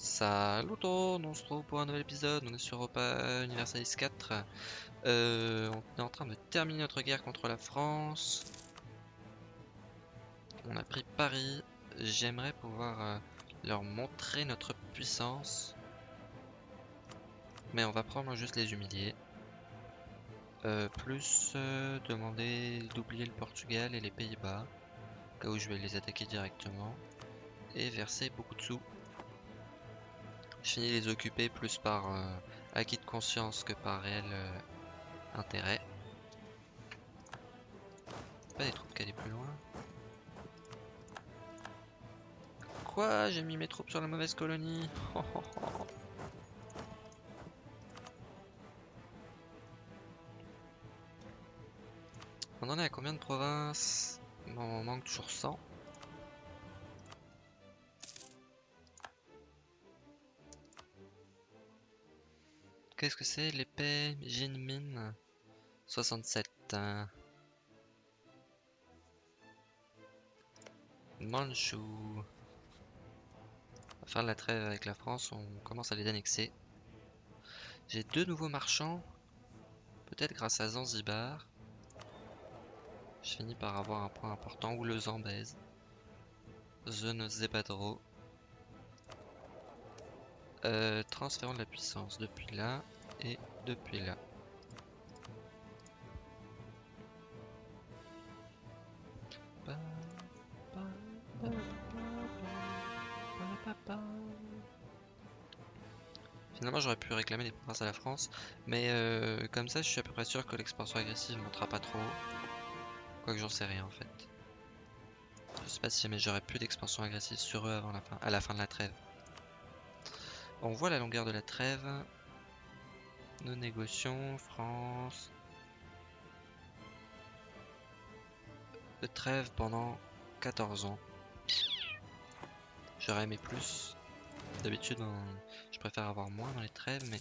Salut tout le monde, on se retrouve pour un nouvel épisode, on est sur Europa Universalis 4. Euh, on est en train de terminer notre guerre contre la France. On a pris Paris. J'aimerais pouvoir euh, leur montrer notre puissance. Mais on va probablement juste les humilier. Euh, plus demander d'oublier le Portugal et les Pays-Bas. Au cas où je vais les attaquer directement. Et verser beaucoup de sous. Je finis les occuper plus par euh, acquis de conscience que par réel euh, intérêt. Pas des troupes qui allaient plus loin. Quoi J'ai mis mes troupes sur la mauvaise colonie On en est à combien de provinces? Bon, on manque toujours 100. Qu'est-ce que c'est l'épée Jinmin 67. hein? Manchu. On va faire la trêve avec la France, on commence à les annexer. J'ai deux nouveaux marchands. Peut-être grâce à Zanzibar. Je finis par avoir un point important ou le Zambèze. Je ne. Euh, transférons de la puissance depuis là et depuis là. Finalement j'aurais pu réclamer des provinces à la France, mais euh, comme ça je suis à peu près sûr que l'expansion agressive montera pas trop. Quoique j'en sais rien en fait. Je sais pas si jamais j'aurais plus d'expansion agressive sur eux avant la fin, à la fin de la trêve. On voit la longueur de la trêve. Nous négocions, France. De trêve pendant 14 ans. J'aurais aimé plus. D'habitude, je préfère avoir moins dans les trêves, mais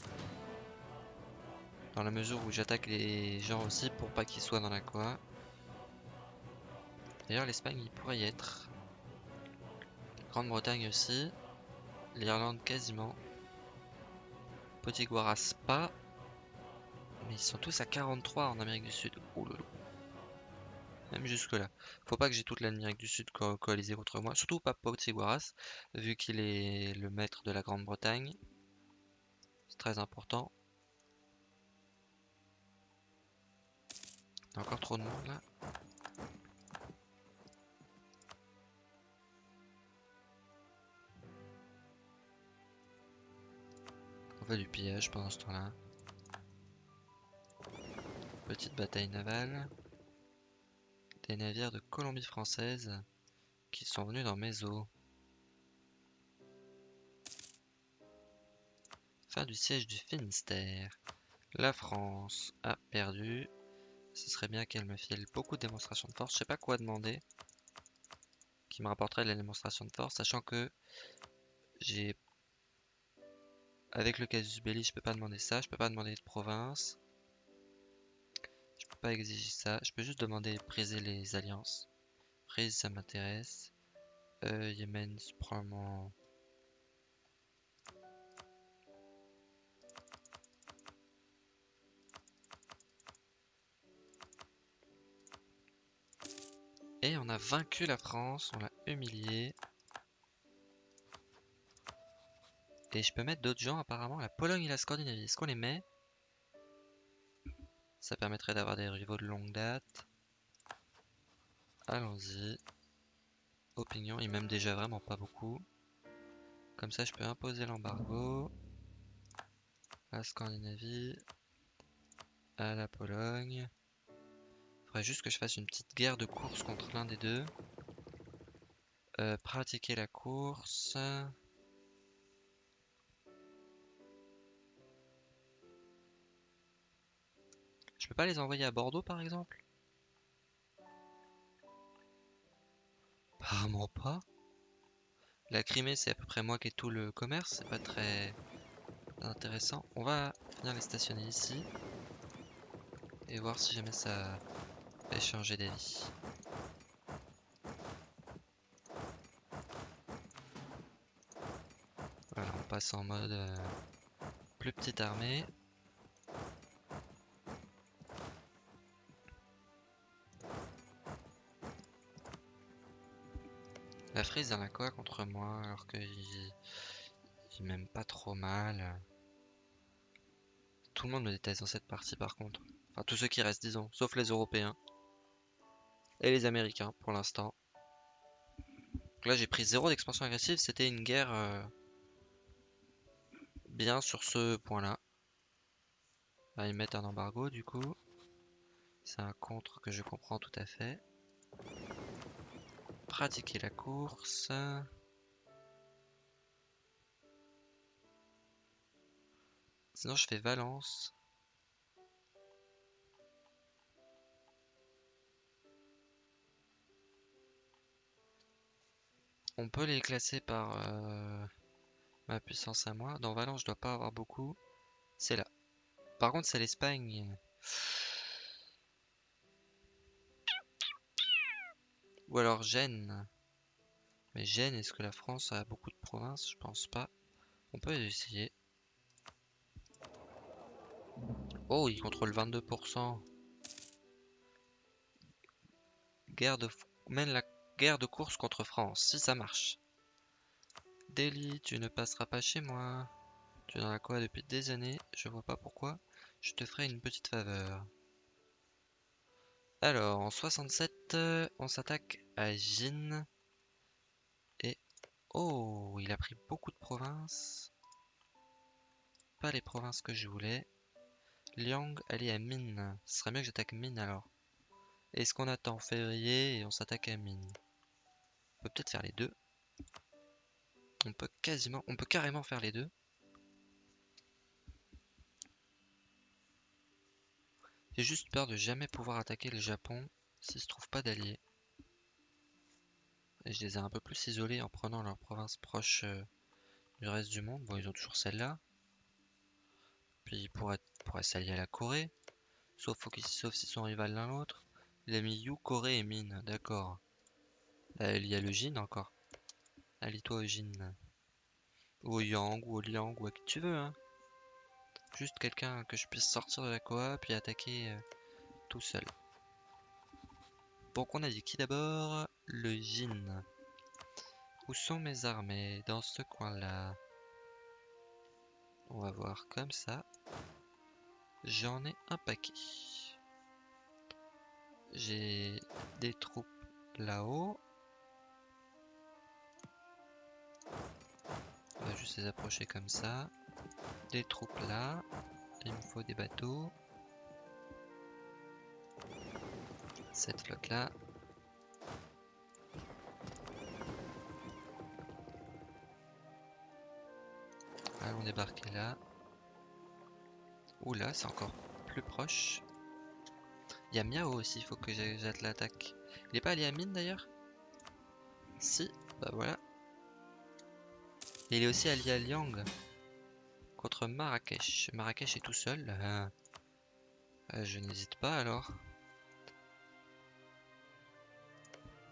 dans la mesure où j'attaque les gens aussi pour pas qu'ils soient dans la quoi. D'ailleurs, l'Espagne, il pourrait y être. Grande-Bretagne aussi. L'Irlande quasiment. Potiguaras pas. Mais ils sont tous à 43 en Amérique du Sud. Oh. Même jusque là. Faut pas que j'ai toute l'Amérique du Sud co coalisée contre moi. Surtout pas Potiguaras, vu qu'il est le maître de la Grande-Bretagne. C'est très important. Il y a encore trop de monde là. Du pillage pendant ce temps-là. Petite bataille navale. Des navires de Colombie française qui sont venus dans mes eaux. Fin du siège du Finistère. La France a perdu. Ce serait bien qu'elle me file beaucoup de démonstrations de force. Je sais pas quoi demander qui me rapporterait de la démonstration de force, sachant que j'ai avec le casus belli, je peux pas demander ça, je peux pas demander de province. Je peux pas exiger ça, je peux juste demander briser les alliances. Prise, ça m'intéresse. Euh, Yémen, c'est probablement... Et on a vaincu la France, on l'a humilié. Et je peux mettre d'autres gens apparemment, la Pologne et la Scandinavie. Est-ce qu'on les met? Ça permettrait d'avoir des rivaux de longue date. Allons-y. Opinion, ils m'aiment déjà vraiment pas beaucoup. Comme ça, je peux imposer l'embargo. La Scandinavie. À la Pologne. Faudrait juste que je fasse une petite guerre de course contre l'un des deux. Euh, pratiquer la course. Je peux pas les envoyer à Bordeaux par exemple? Apparemment pas. La Crimée c'est à peu près moi qui ai tout le commerce, c'est pas très intéressant. On va venir les stationner ici. Et voir si jamais ça fait changer d'avis. Voilà, passe en mode euh, plus petite armée. A quoi contre moi alors qu'il il m'aime pas trop mal. Tout le monde me déteste dans cette partie par contre. Enfin tous ceux qui restent disons, sauf les Européens. Et les Américains pour l'instant. là j'ai pris zéro d'expansion agressive, c'était une guerre euh, bien sur ce point là. Là ils mettent un embargo du coup. C'est un contre que je comprends tout à fait pratiquer la course. Sinon je fais Valence. On peut les classer par euh, ma puissance à moi. Dans Valence, je dois pas avoir beaucoup. C'est là. Par contre, c'est l'Espagne. Ou alors Gênes. Mais Gênes, est-ce que la France a beaucoup de provinces? Je pense pas. On peut essayer. Oh, il contrôle 22%. Guerre de... Mène la guerre de course contre France, si ça marche. Delhi, tu ne passeras pas chez moi. Tu es dans la quoi depuis des années, je vois pas pourquoi. Je te ferai une petite faveur. Alors, en 67, euh, on s'attaque à Jin. Et... Oh, il a pris beaucoup de provinces. Pas les provinces que je voulais. Liang, allez à Min. Ce serait mieux que j'attaque Min alors. Est-ce qu'on attend février et on s'attaque à Min On peut peut-être faire les deux. On peut quasiment, on peut carrément faire les deux. J'ai juste peur de jamais pouvoir attaquer le Japon s'il se trouve pas d'alliés. Et je les ai un peu plus isolés en prenant leurs provinces proches euh, du reste du monde. Bon, ils ont toujours celle-là. Puis ils pourraient, s'allier à la Corée. Sauf, sauf s'ils sont rivales l'un l'autre. Il a mis Corée et Mine, d'accord. il y a le Jin encore. Allie-toi au Jin. Ou au Yang, ou au Liang, ou à qui tu veux, hein. Juste quelqu'un que je puisse sortir de la coop puis attaquer euh, tout seul. Donc on a dit qui d'abord? Le Jin. Où sont mes armées? Dans ce coin-là. On va voir comme ça. J'en ai un paquet. J'ai des troupes là-haut. On va juste les approcher comme ça des troupes là. Il me faut des bateaux. Cette flotte là. Allons débarquer là. Oula, c'est encore plus proche. Il y a Miao aussi, il faut que j'aide l'attaque. Il est pas allié à Mine d'ailleurs? Si, bah voilà. il est aussi allié à Liang Marrakech. Marrakech est tout seul. Euh, euh, je n'hésite pas alors.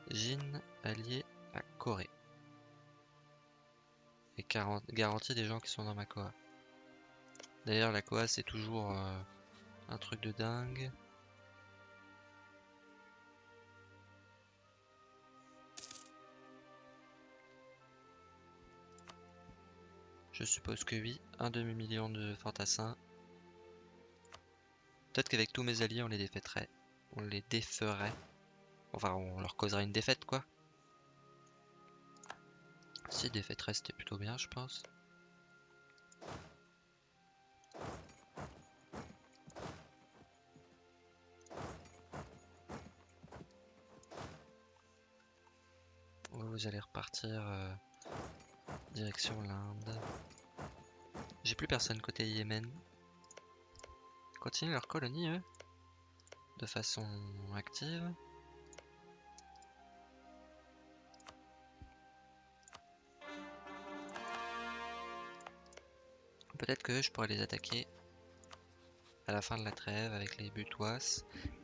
Jin allié à Corée. Et garantie des gens qui sont dans ma Koa. D'ailleurs la Koa c'est toujours euh, un truc de dingue. Je suppose que oui. Un demi-million de fantassins. Peut-être qu'avec tous mes alliés, on les défaiterait. On les déferait. Enfin, on leur causerait une défaite, quoi. Si, défaiterait, c'était plutôt bien, je pense. Vous allez repartir euh, direction l'Inde. J'ai plus personne côté Yémen. Continuent leur colonie, eux. De façon active. Peut-être que je pourrais les attaquer à la fin de la trêve avec les butois.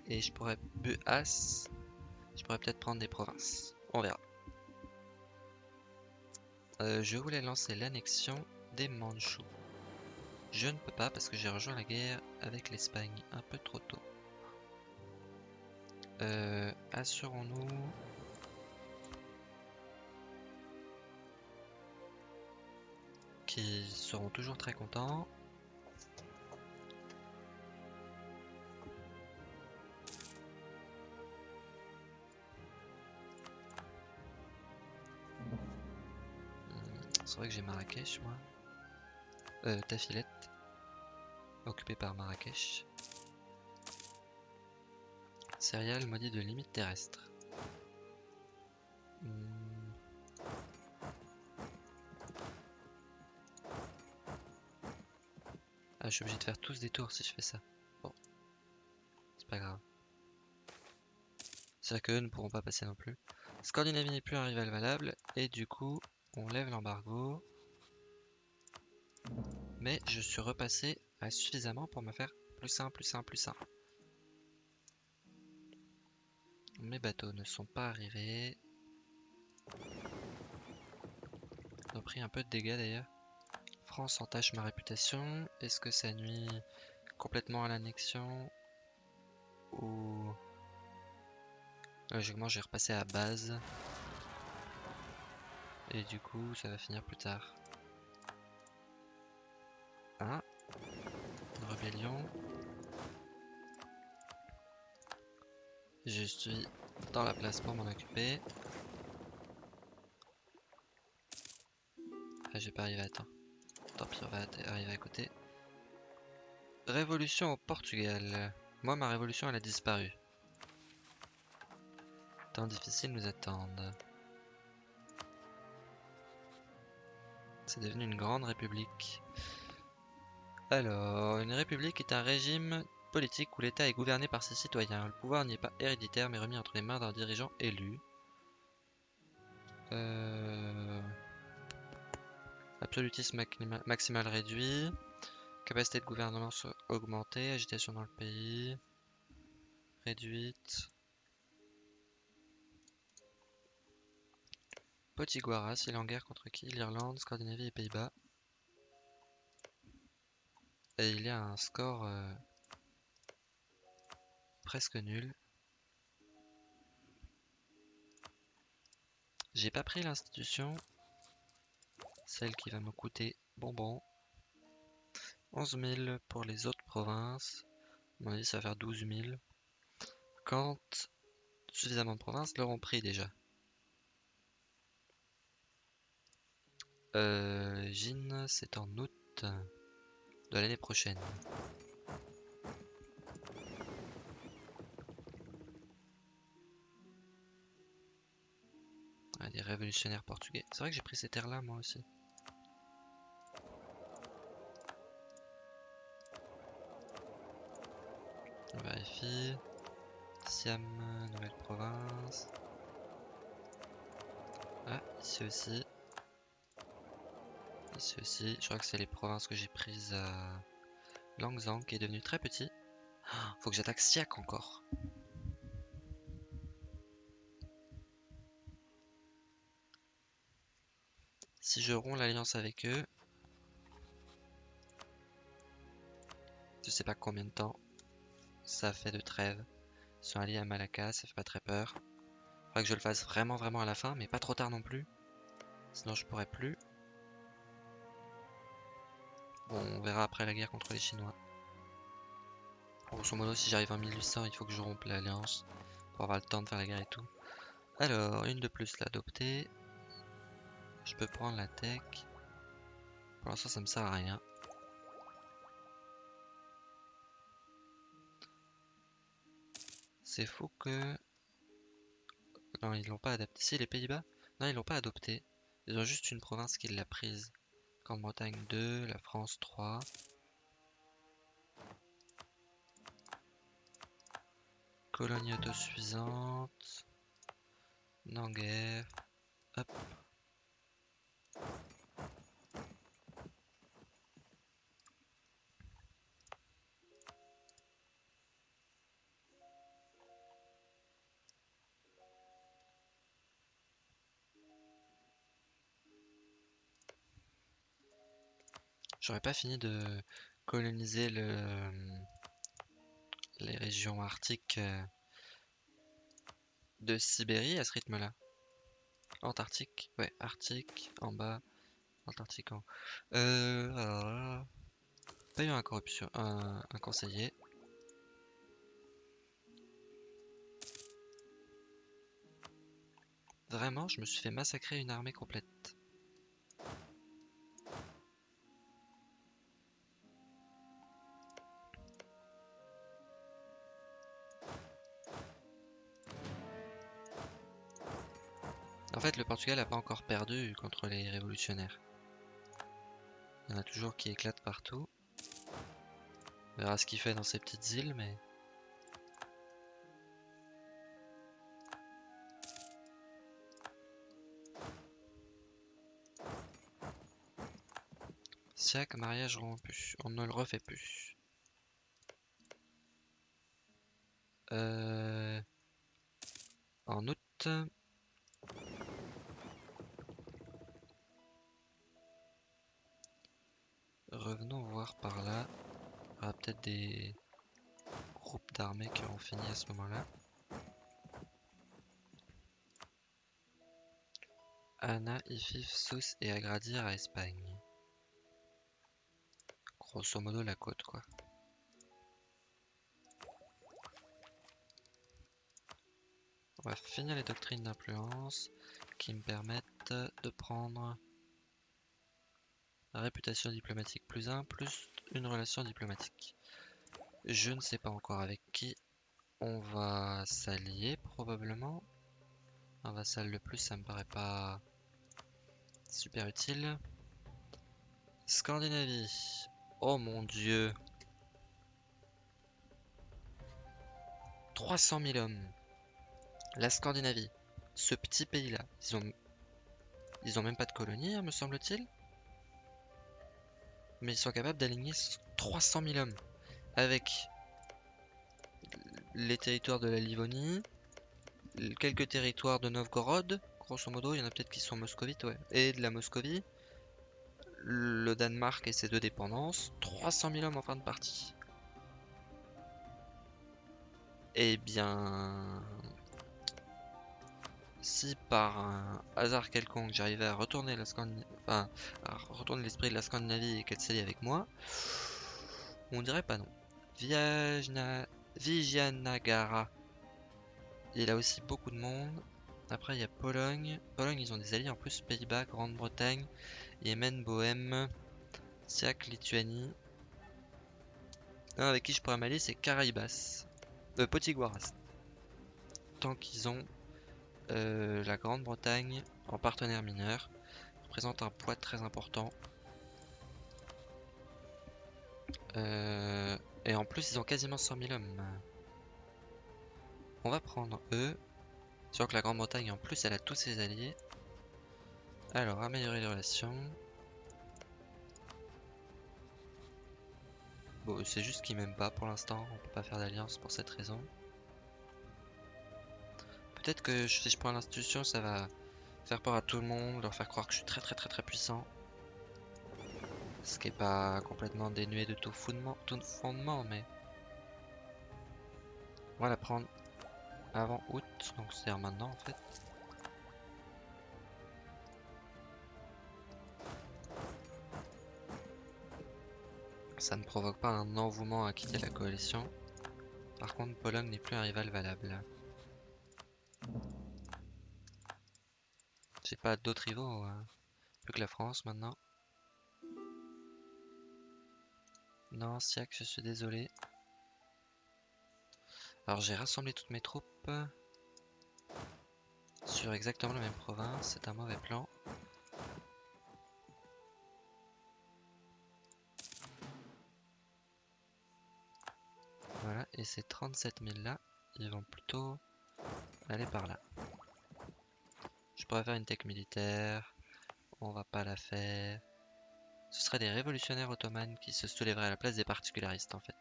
Et je pourrais buas. Je pourrais peut-être prendre des provinces. On verra. Euh, je voulais lancer l'annexion des Mandchous. Je ne peux pas parce que j'ai rejoint la guerre avec l'Espagne un peu trop tôt. Euh, Assurons-nous qu'ils seront toujours très contents. Vrai que j'ai Marrakech, moi. Euh, Tafilette. Occupé par Marrakech. Céréales maudit de limite terrestre. Hmm. Ah, je suis obligé de faire tous des tours si je fais ça. Bon. C'est pas grave. C'est vrai qu'eux ne pourront pas passer non plus. Scandinavie n'est plus un rival valable, et du coup, on lève l'embargo. Mais je suis repassé à suffisamment pour me faire plus un, plus un, plus un. Mes bateaux ne sont pas arrivés. Ils ont pris un peu de dégâts d'ailleurs. France entache ma réputation. Est-ce que ça nuit complètement à l'annexion Ou... Logiquement, j'ai repassé à base. Et du coup, ça va finir plus tard. Ah Une rébellion. Je suis dans la place pour m'en occuper. Ah, j'ai pas arrivé à temps. Tant pis, on va arriver à côté. Révolution au Portugal. Moi, ma révolution, elle a disparu. Temps difficile nous attendent. C'est devenu une grande république. Alors, une république est un régime politique où l'État est gouverné par ses citoyens. Le pouvoir n'y est pas héréditaire mais remis entre les mains d'un dirigeant élu. Euh... Absolutisme maximal réduit. Capacité de gouvernement augmentée. Agitation dans le pays. Réduite. Potiguara, s'il est en guerre contre qui? L'Irlande, Scandinavie et Pays-Bas. Et il y a un score euh, presque nul. J'ai pas pris l'institution, celle qui va me coûter bonbon. 11 000 pour les autres provinces. À mon avis, ça va faire 12 000. Quand suffisamment de provinces l'auront pris déjà. Euh, Jin, c'est en août de l'année prochaine. Ah, des révolutionnaires portugais. C'est vrai que j'ai pris ces terres-là, moi aussi. On vérifie. Siam, nouvelle province. Ah, ici aussi. Ici aussi, je crois que c'est les provinces que j'ai prises à Langzang qui est devenu très petit. Ah, faut que j'attaque Siak encore. Si je romps l'alliance avec eux, je sais pas combien de temps ça fait de trêve. Ils sont alliés à Malacca, ça fait pas très peur. Faudrait que je le fasse vraiment vraiment à la fin, mais pas trop tard non plus. Sinon je pourrais plus. On verra après la guerre contre les Chinois. Grosso modo, si j'arrive en 1800, il faut que je rompe l'alliance pour avoir le temps de faire la guerre et tout. Alors, une de plus l'adopter. Je peux prendre la tech. Pour l'instant, ça me sert à rien. C'est fou que... Non, ils l'ont pas adapté. Si, les Pays-Bas? Non, ils l'ont pas adopté. Ils ont juste une province qui l'a prise. Grande-Bretagne 2, la France 3. Colonie autosuffisante. Nanguerre. Hop. J'aurais pas fini de coloniser le, les régions arctiques euh, de Sibérie à ce rythme-là. Antarctique, ouais, Arctique en bas, Antarctique en haut. Euh, alors eu un corruption, un conseiller. Vraiment, je me suis fait massacrer une armée complète. Portugal n'a pas encore perdu contre les révolutionnaires. Il y en a toujours qui éclatent partout. On verra ce qu'il fait dans ces petites îles, mais... Siak, mariage rompu. On ne le refait plus. Euh... En août... Revenons voir par là. Il y aura peut-être des groupes d'armées qui auront fini à ce moment-là. Anna, Ifif, Sousse et Agradir à Espagne. Grosso modo la côte quoi. On va finir les doctrines d'influence qui me permettent de prendre réputation diplomatique plus 1, plus une relation diplomatique. Je ne sais pas encore avec qui on va s'allier, probablement. Un vassal de plus, ça me paraît pas super utile. Scandinavie. Oh mon dieu. 300 000 hommes. La Scandinavie. Ce petit pays-là. Ils ont... Ils ont même pas de colonie, hein, me semble-t-il mais ils sont capables d'aligner 300 000 hommes avec les territoires de la Livonie, quelques territoires de Novgorod, grosso modo, il y en a peut-être qui sont moscovites, ouais, et de la Moscovie, le Danemark et ses deux dépendances, 300 000 hommes en fin de partie. Eh bien, si par un hasard quelconque j'arrivais à retourner la enfin, à retourner l'esprit de la Scandinavie et qu'elle s'allie avec moi, on dirait pas non. Viajna... Vijayanagara. Il a aussi beaucoup de monde. Après, il y a Pologne. Pologne, ils ont des alliés en plus. Pays-Bas, Grande-Bretagne, Yémen, Bohème, Siak, Lituanie. Un avec qui je pourrais m'allier, c'est Caraïbas. Euh, Potiguaras. Tant qu'ils ont euh, la Grande-Bretagne en partenaire mineur représente un poids très important. Euh, et en plus, ils ont quasiment 100 000 hommes. On va prendre eux. Sûr que la Grande-Bretagne, en plus, elle a tous ses alliés. Alors, améliorer les relations. Bon, c'est juste qu'ils m'aiment pas pour l'instant. On peut pas faire d'alliance pour cette raison. Peut-être que si je prends l'institution, ça va faire peur à tout le monde, leur faire croire que je suis très très très très puissant. Ce qui est pas complètement dénué de tout fondement, tout fondement mais... On va la prendre avant août, donc c'est-à-dire maintenant en fait. Ça ne provoque pas un envouement à quitter la coalition. Par contre, Pologne n'est plus un rival valable. J'ai pas d'autres rivaux, hein. plus que la France maintenant. Non, Siak, je suis désolé. Alors j'ai rassemblé toutes mes troupes sur exactement la même province, c'est un mauvais plan. Voilà, et ces 37 000 là, ils vont plutôt aller par là. Je pourrais faire une tech militaire. On va pas la faire. Ce serait des révolutionnaires ottomanes qui se soulèveraient à la place des particularistes en fait.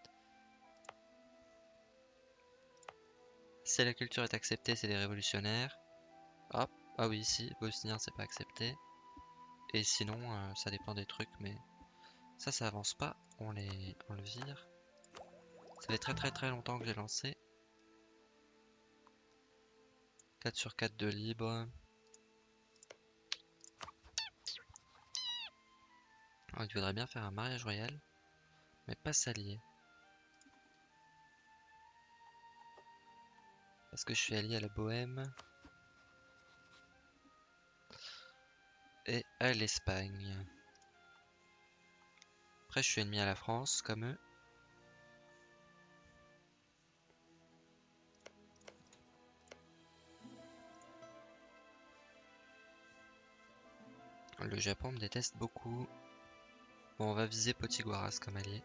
Si la culture est acceptée, c'est des révolutionnaires. Hop, ah oui, si, bosnien c'est pas accepté. Et sinon, euh, ça dépend des trucs, mais Ça, ça avance pas. On, les... on le vire. Ça fait très très très longtemps que j'ai lancé. 4 sur 4 de libre. Oh, il voudrait bien faire un mariage royal, mais pas s'allier. Parce que je suis allié à la Bohème et à l'Espagne. Après, je suis ennemi à la France, comme eux. Le Japon me déteste beaucoup. Bon, on va viser Potiguaras comme allié.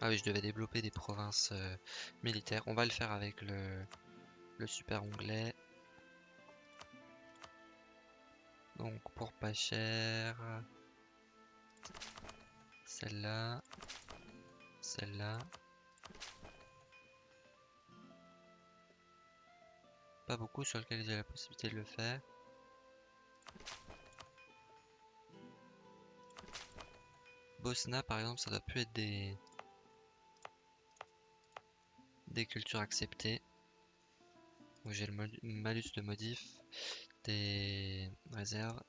Ah oui, je devais développer des provinces euh, militaires. On va le faire avec le, le super onglet. Donc pour pas cher. Celle-là. Celle-là. Pas beaucoup sur lequel j'ai la possibilité de le faire. Bosna par exemple ça doit plus être des des cultures acceptées. Donc j'ai le malus de modif des réserves.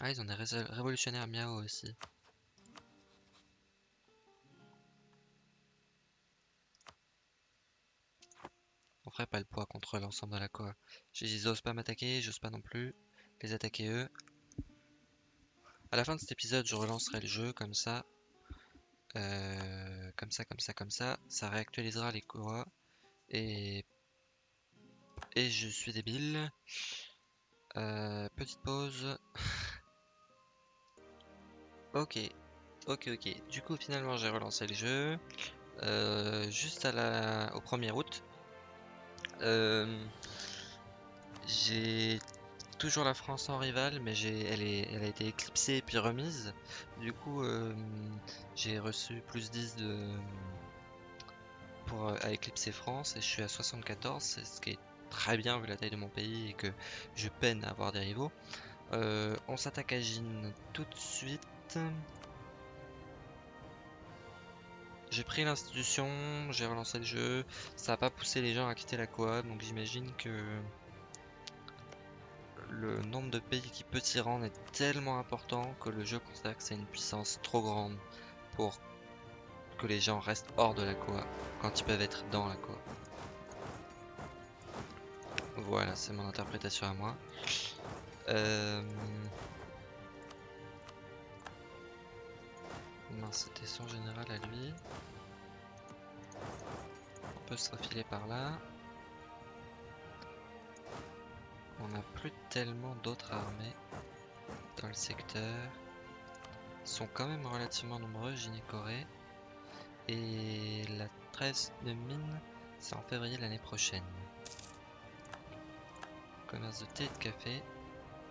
Ah, ils ont des révolutionnaires miao aussi. On ferait pas le poids contre l'ensemble de la quoi. J'ose pas m'attaquer, j'ose pas non plus les attaquer eux. À la fin de cet épisode, je relancerai le jeu comme ça. Euh, comme ça, comme ça, comme ça. Ça réactualisera les cours. Et... Et je suis débile. Euh, petite pause. ok. Ok, ok. Du coup, finalement, j'ai relancé le jeu. Euh, juste à la... au 1er août. j'ai toujours la France en rival, mais elle, est, elle a été éclipsée et puis remise. Du coup, euh, j'ai reçu plus 10 de, pour, euh, à éclipser France et je suis à 74, ce qui est très bien vu la taille de mon pays et que je peine à avoir des rivaux. Euh, on s'attaque à Jin tout de suite. J'ai pris l'institution, j'ai relancé le jeu, ça n'a pas poussé les gens à quitter la coop, donc j'imagine que le nombre de pays qui peut s'y rendre est tellement important que le jeu considère que c'est une puissance trop grande pour que les gens restent hors de la Koa quand ils peuvent être dans la Koa. Voilà, c'est mon interprétation à moi. Euh... c'était son général à lui. On peut se refiler par là. On n'a plus tellement d'autres armées dans le secteur. Ils sont quand même relativement nombreux, Gynécorée. Et la trêve de mine, c'est en février l'année prochaine. Commerce de thé et de café.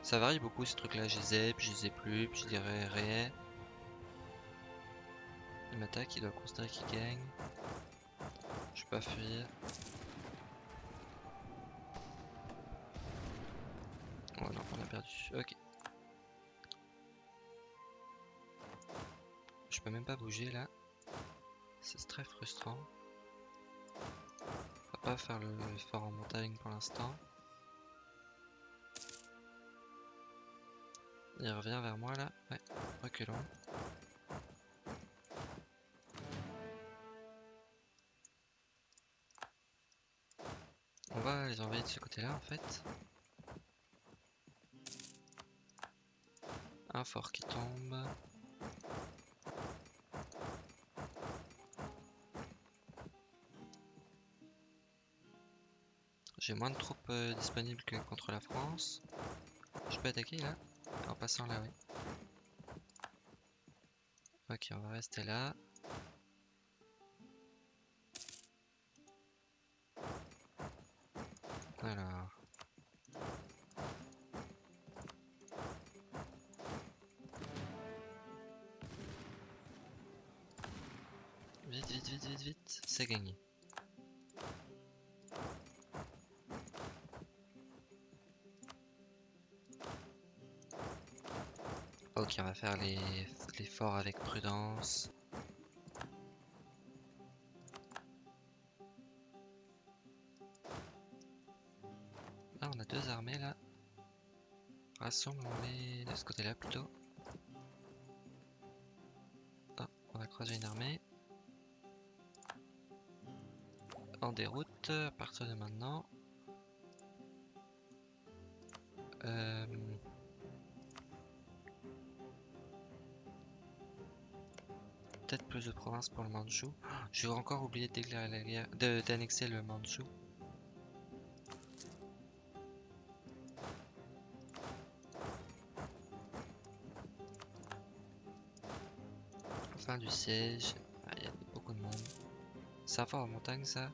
Ça varie beaucoup ces trucs-là. Je les ai, puis je les ai plus, je dirais réel. Il m'attaque, il doit considérer qu'il gagne. Je peux pas fuir. Oh non, on a perdu. Ok. Je peux même pas bouger là. C'est très frustrant. On va pas faire le fort en montagne pour l'instant. Il revient vers moi là. Ouais, reculons. Les envoyer de ce côté là en fait. Un fort qui tombe. J'ai moins de troupes euh, disponibles que contre la France. Je peux attaquer là? En passant là, oui. Ok, on va rester là. Vite, vite, vite, vite, vite. C'est gagné. Ok, on va faire les, les forts avec prudence. Rassemblons-les de ce côté-là plutôt. On va croiser une armée. En déroute à partir de maintenant. Euh... Peut-être plus de provinces pour le Mandchou. J'ai encore oublié d'annexer le Mandchou. Fin du siège. Ah, Il y a beaucoup de monde. Ça va en montagne ça?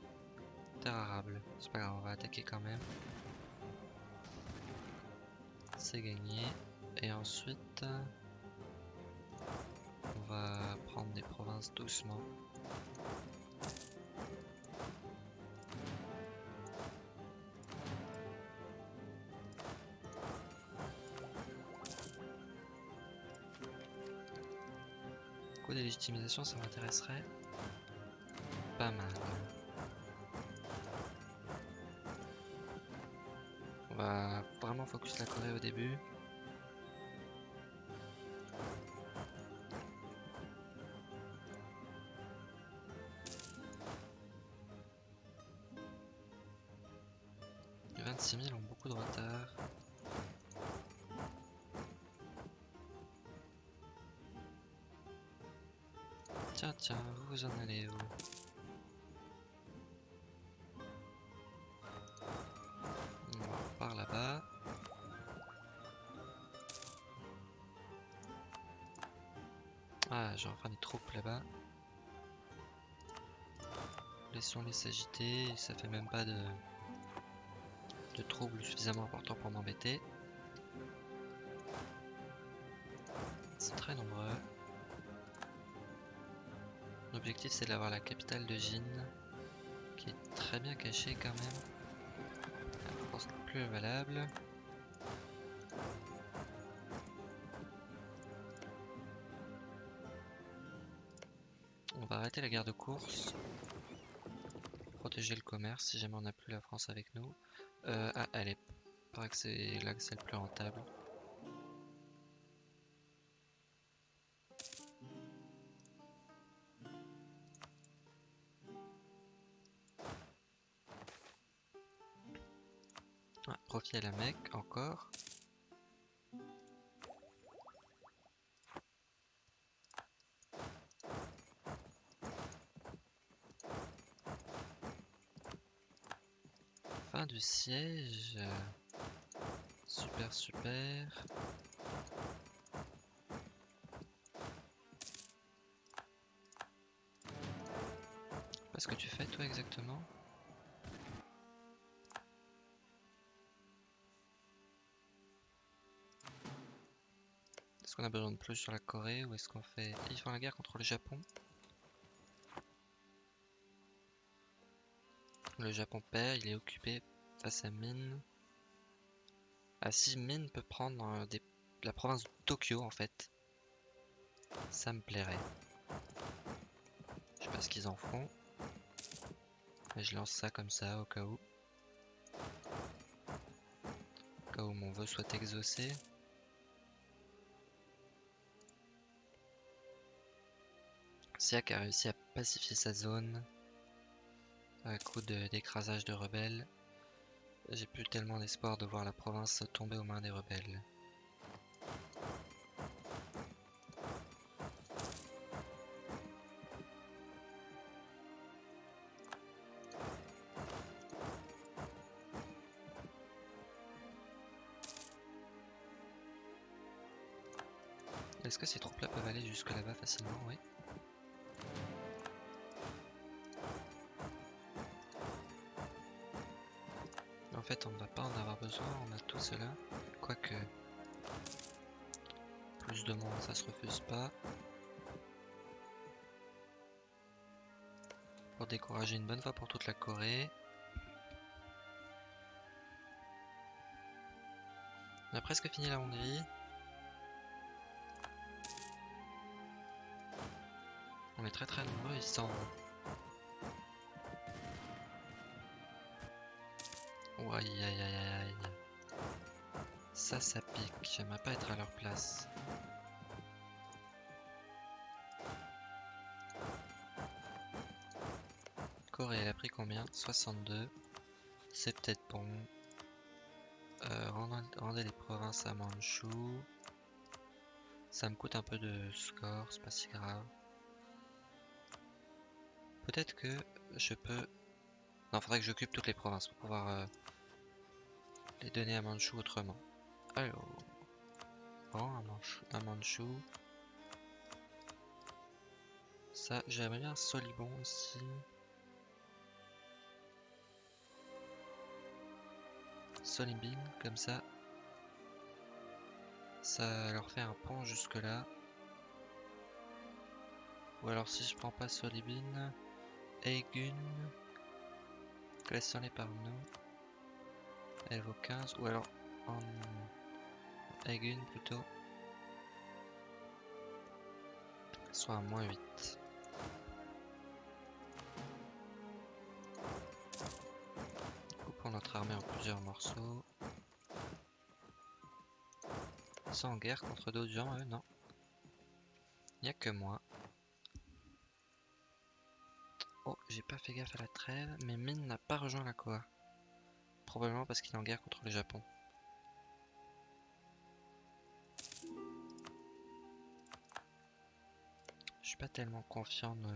Terre arable. C'est pas grave, on va attaquer quand même. C'est gagné. Et ensuite, on va prendre des provinces doucement. Ça m'intéresserait pas mal. On va vraiment focus la Corée au début. Les 26 000 ont beaucoup de retard. Tiens, tiens, vous vous en allez où On par là-bas. Ah, j'ai enfin des troupes là-bas. Laissons-les s'agiter, ça fait même pas de, de troubles suffisamment importants pour m'embêter. C'est très nombreux. L'objectif c'est d'avoir la capitale de Jin, qui est très bien cachée quand même. Force la plus valable. On va arrêter la guerre de course. Protéger le commerce si jamais on n'a plus la France avec nous. Euh, ah, allez, paraît que c'est là que c'est le plus rentable. La Mecque encore. Fin du siège. Super, super. Qu'est-ce que tu fais toi exactement? Qu'on a besoin de plus sur la Corée ou est-ce qu'on fait... Ils font la guerre contre le Japon? Le Japon perd, il est occupé face à Mine. Ah si Mine peut prendre euh, la province de Tokyo en fait. Ça me plairait. Je sais pas ce qu'ils en font. Je lance ça comme ça au cas où. Au cas où mon vœu soit exaucé. Siak a réussi à pacifier sa zone à coup de- d'écrasage de rebelles. J'ai plus tellement d'espoir de voir la province tomber aux mains des rebelles. Est-ce que ces troupes-là peuvent aller jusque là-bas facilement? Oui. Tout cela. Quoique, plus de monde, ça se refuse pas. pour décourager une bonne fois pour toute la Corée. On a presque fini la Hongrie. On est très très nombreux. Oh, aïe aïe aïe aïe aïe. Ça, ça pique. J'aimerais pas être à leur place. Corée, elle a pris combien? 62. C'est peut-être bon. Euh, rendez, les provinces à Manchou. Ça me coûte un peu de score, c'est pas si grave. Peut-être que je peux... Non, faudrait que j'occupe toutes les provinces pour pouvoir euh, les donner à Manchou autrement. Alors... Bon, un, Manchou, un Manchou. Ça, j'aimerais bien un Solibon aussi. Solimbin, comme ça. Ça leur fait un pont jusque là. Ou alors si je prends pas Solibin, Eigun, classons-les par nous. Elle vaut 15, ou alors en Eigun plutôt. Soit à moins 8. Coupons notre armée en plusieurs morceaux. En guerre contre d'autres gens, eux, non. Il a que moi. Oh, j'ai pas fait gaffe à la trêve, mais Min n'a pas rejoint la Koa. Probablement parce qu'il est en guerre contre le Japon. Pas tellement confiant de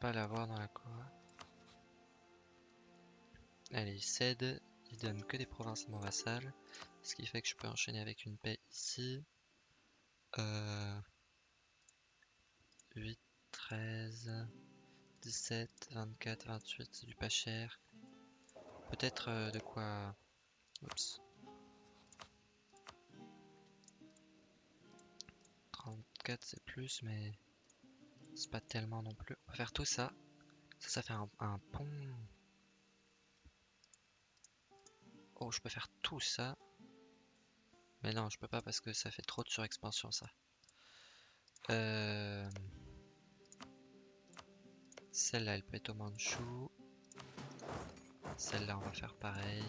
pas l'avoir dans la Koa. Allez, il cède, il donne que des provinces à mon vassal, ce qui fait que je peux enchaîner avec une paix ici. Euh... 8, 13... 17, 24, 28, c'est du pas cher. Peut-être euh, de quoi... Oups. 34 c'est plus, mais c'est pas tellement non plus. On va faire tout ça. Ça, ça fait un, pont. Oh, je peux faire tout ça. Mais non, je peux pas parce que ça fait trop de surexpansion ça. Euh... Celle-là, elle peut être au Manchou. Celle-là, on va faire pareil.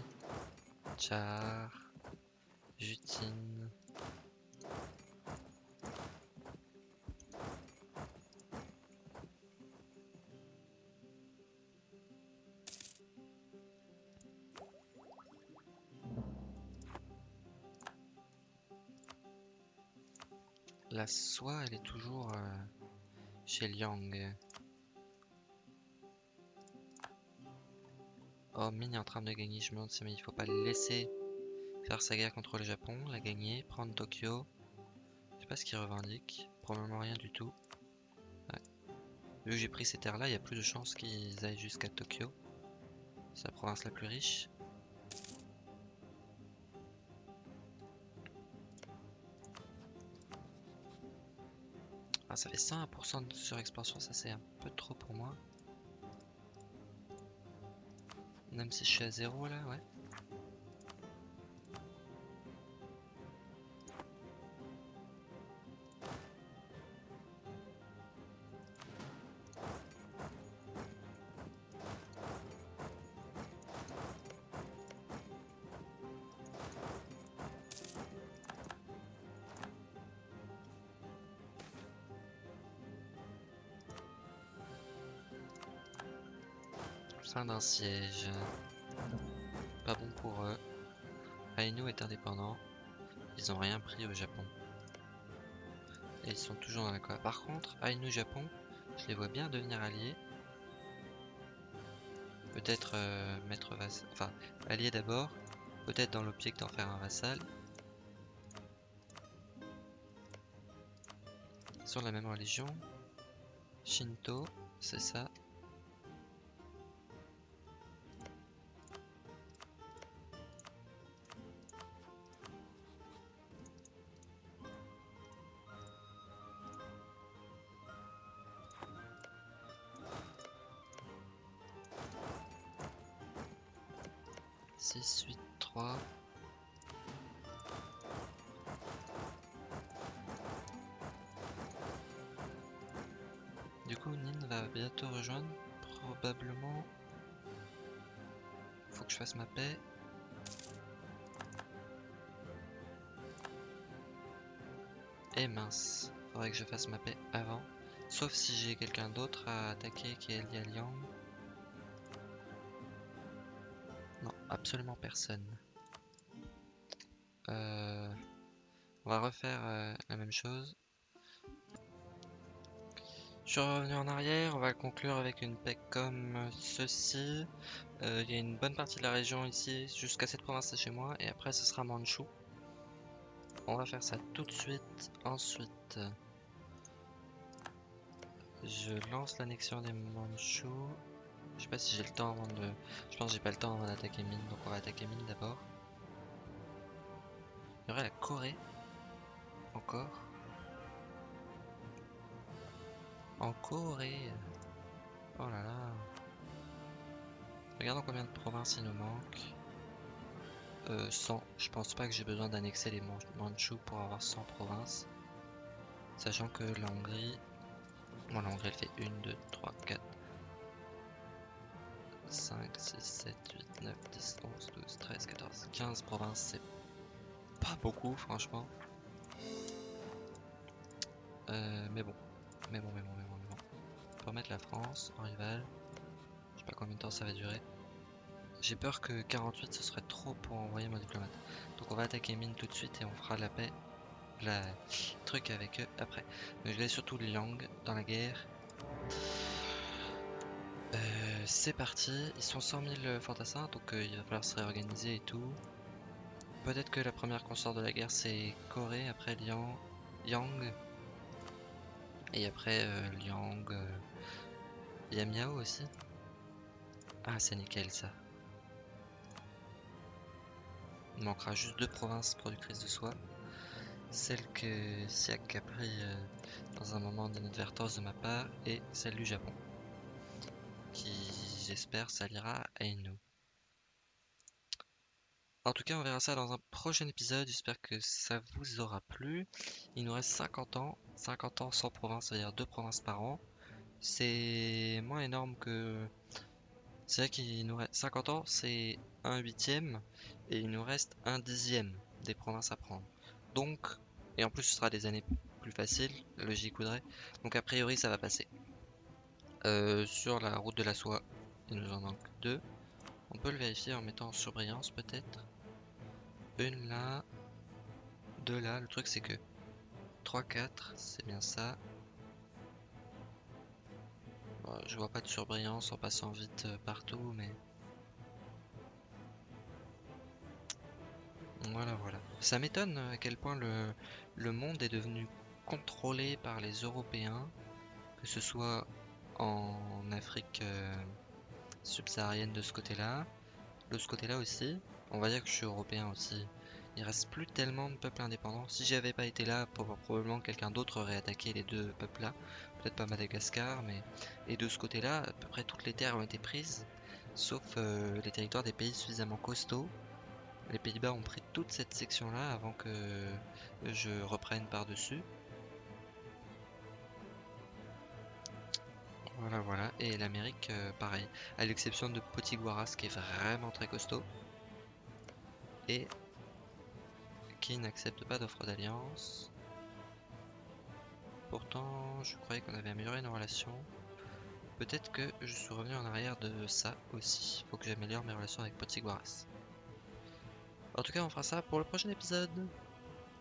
Char. Jutine. La soie, elle est toujours euh, chez Liang. Oh, Mine est en train de gagner, je me demande si mais il faut pas le laisser faire sa guerre contre le Japon, la gagner, prendre Tokyo. Je sais pas ce qu'il revendique, probablement rien du tout. Vu que j'ai pris ces terres là, il y a plus de chances qu'ils aillent jusqu'à Tokyo. C'est la province la plus riche. Ça fait 100% de surexpansion, ça c'est un peu trop pour moi. Même si je suis à zéro là, ouais. D'un siège. Pas bon pour eux. Ainu est indépendant. Ils ont rien pris au Japon. Et ils sont toujours dans la quoi. Par contre, Ainu Japon, je les vois bien devenir alliés. Peut-être euh, mettre vassal. Enfin, alliés d'abord. Peut-être dans l'optique d'en faire un vassal. Sur la même religion. Shinto, c'est ça. Quelqu'un d'autre à attaquer qui est lié à Liang. Non, absolument personne. Euh, on va refaire euh, la même chose. Je suis revenu en arrière, on va conclure avec une paix comme ceci. Euh, il y a une bonne partie de la région ici, jusqu'à cette province chez moi, et après ce sera Manchu. On va faire ça tout de suite. Ensuite, je lance l'annexion des Manchus. Je sais pas si j'ai le temps avant de... Je pense que j'ai pas le temps avant d'attaquer Mine, donc on va attaquer Mine d'abord. Il y aurait la Corée. Encore. En Corée. Oh là là. Regardons combien de provinces il nous manque. 100. Euh, je pense pas que j'ai besoin d'annexer les Manchus pour avoir 100 provinces. Sachant que la Hongrie... Bon, la Hongrie elle fait 1, 2, 3, 4, 5, 6, 7, 8, 9, 10, 11, 12, 13, 14, 15 provinces. C'est pas beaucoup franchement. Euh, mais bon. Mais bon, mais bon, mais bon, mais bon. Pour mettre la France en rival. Je sais pas combien de temps ça va durer. J'ai peur que 48 ce serait trop pour envoyer mon diplomate. Donc on va attaquer mine tout de suite et on fera la paix, la truc avec eux après. Mais je vais surtout Liang dans la guerre. Euh, c'est parti, ils sont 100 000 fantassins donc euh, il va falloir se réorganiser et tout. Peut-être que la première consort de la guerre c'est Corée, après Liang, Yang. Et après euh, Liang, Yamiao aussi. Ah c'est nickel ça. Il manquera juste deux provinces productrices de soie. Celle que Siak a pris dans un moment d'inadvertance de ma part et celle du Japon. Qui, j'espère, s'alliera à Inu. En tout cas, on verra ça dans un prochain épisode. J'espère que ça vous aura plu. Il nous reste 50 ans. 50 ans sans province, c'est-à-dire deux provinces par an. C'est moins énorme que c'est vrai qu'il nous reste 50 ans, c'est un huitième, et il nous reste un dixième des provinces à prendre. Donc, et en plus ce sera des années plus faciles, la logique voudrait. Donc a priori ça va passer. Euh, sur la route de la soie, il nous en manque deux. On peut le vérifier en mettant en surbrillance peut-être. Une là, deux là. Le truc c'est que 3, 4, c'est bien ça je vois pas de surbrillance en passant vite euh, partout, mais... Voilà, voilà. Ça m'étonne à quel point le, le monde est devenu contrôlé par les Européens, que ce soit en Afrique euh, subsaharienne de ce côté-là, de ce côté-là aussi. On va dire que je suis européen aussi. Il reste plus tellement de peuples indépendants. Si j'avais pas été là, probablement quelqu'un d'autre aurait attaqué les deux peuples-là. Peut-être pas Madagascar, mais... Et de ce côté-là, à peu près toutes les terres ont été prises, sauf euh, les territoires des pays suffisamment costauds. Les Pays-Bas ont pris toute cette section-là avant que je reprenne par-dessus. Voilà, voilà. Et l'Amérique, euh, pareil. À l'exception de Potiguaras, qui est vraiment très costaud. Et qui n'accepte pas d'offre d'alliance. Pourtant, je croyais qu'on avait amélioré nos relations. Peut-être que je suis revenu en arrière de ça aussi. Faut que j'améliore mes relations avec Potiguaras. En tout cas, on fera ça pour le prochain épisode.